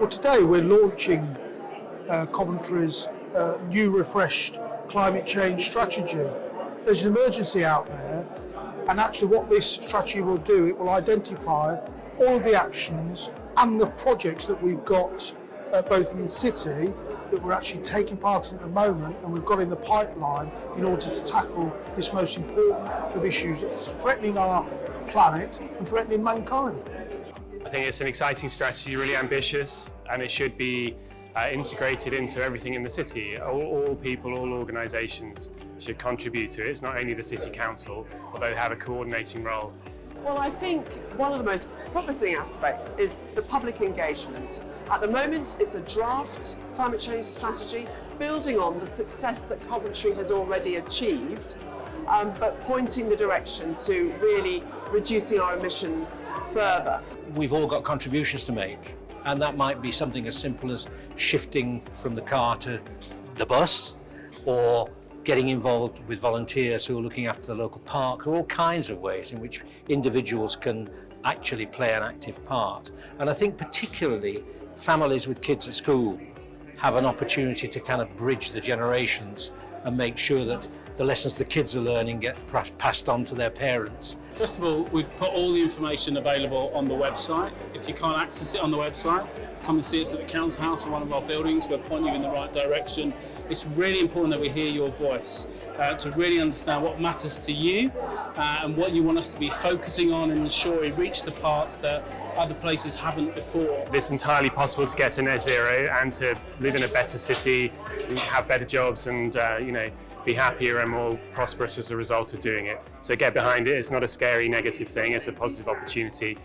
Well, today we're launching uh, Coventry's uh, new refreshed climate change strategy. There's an emergency out there, and actually, what this strategy will do, it will identify all of the actions and the projects that we've got uh, both in the city that we're actually taking part in at the moment and we've got in the pipeline in order to tackle this most important of issues that's threatening our planet and threatening mankind. I think it's an exciting strategy, really ambitious, and it should be uh, integrated into everything in the city. All, all, people, all organisations should contribute to it. It's not only the City Council, although they have a coordinating role. Well, I think one of the most promising aspects is the public engagement. At the moment, it's a draft climate change strategy building on the success that Coventry has already achieved, um, but pointing the direction to really reducing our emissions further. We've all got contributions to make, and that might be something as simple as shifting from the car to the bus, or getting involved with volunteers who are looking after the local park. There are all kinds of ways in which individuals can actually play an active part. And I think particularly families with kids at school have an opportunity to kind of bridge the generations and make sure that the lessons the kids are learning get passed on to their parents. First of all, we've put all the information available on the website. If you can't access it on the website, come and see us at the Council House or one of our buildings. We'll point you in the right direction. It's really important that we hear your voice uh, to really understand what matters to you uh, and what you want us to be focusing on and ensure we reach the parts that other places haven't before. It's entirely possible to get to net zero and to live in a better city, have better jobs and, uh, you know, be happier and more prosperous as a result of doing it. So get behind it. It's not a scary negative thing. It's a positive opportunity.